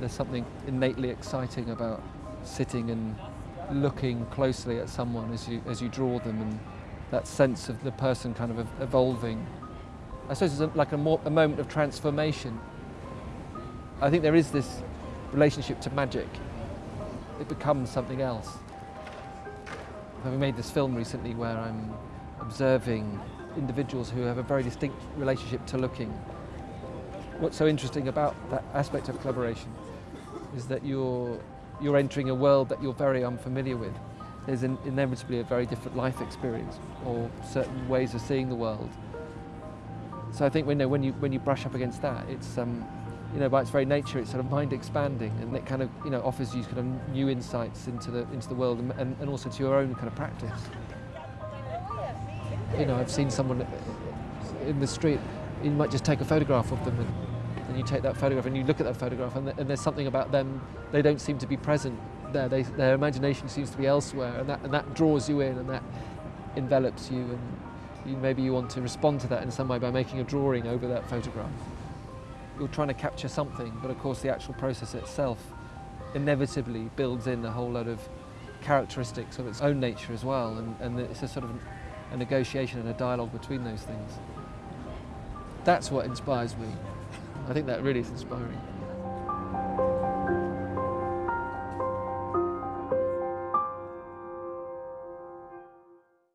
there's something innately exciting about sitting and looking closely at someone as you, as you draw them and that sense of the person kind of evolving. I suppose it's like a, more, a moment of transformation. I think there is this relationship to magic. It becomes something else. We made this film recently where I'm observing individuals who have a very distinct relationship to looking. What's so interesting about that aspect of collaboration is that you're, you're entering a world that you're very unfamiliar with. There's an, inevitably a very different life experience or certain ways of seeing the world. So I think when, you know, when, you, when you brush up against that, it's, um, you know, by its very nature, it's sort of mind expanding and it kind of, you know, offers you kind of new insights into the, into the world and, and, and also to your own kind of practice. You know, I've seen someone in the street, you might just take a photograph of them and, you take that photograph and you look at that photograph and, and there's something about them, they don't seem to be present there. They, their imagination seems to be elsewhere and that, and that draws you in and that envelops you and you, maybe you want to respond to that in some way by making a drawing over that photograph. You're trying to capture something, but of course the actual process itself inevitably builds in a whole lot of characteristics of its own nature as well and, and it's a sort of a negotiation and a dialogue between those things. That's what inspires me. I think that really is inspiring.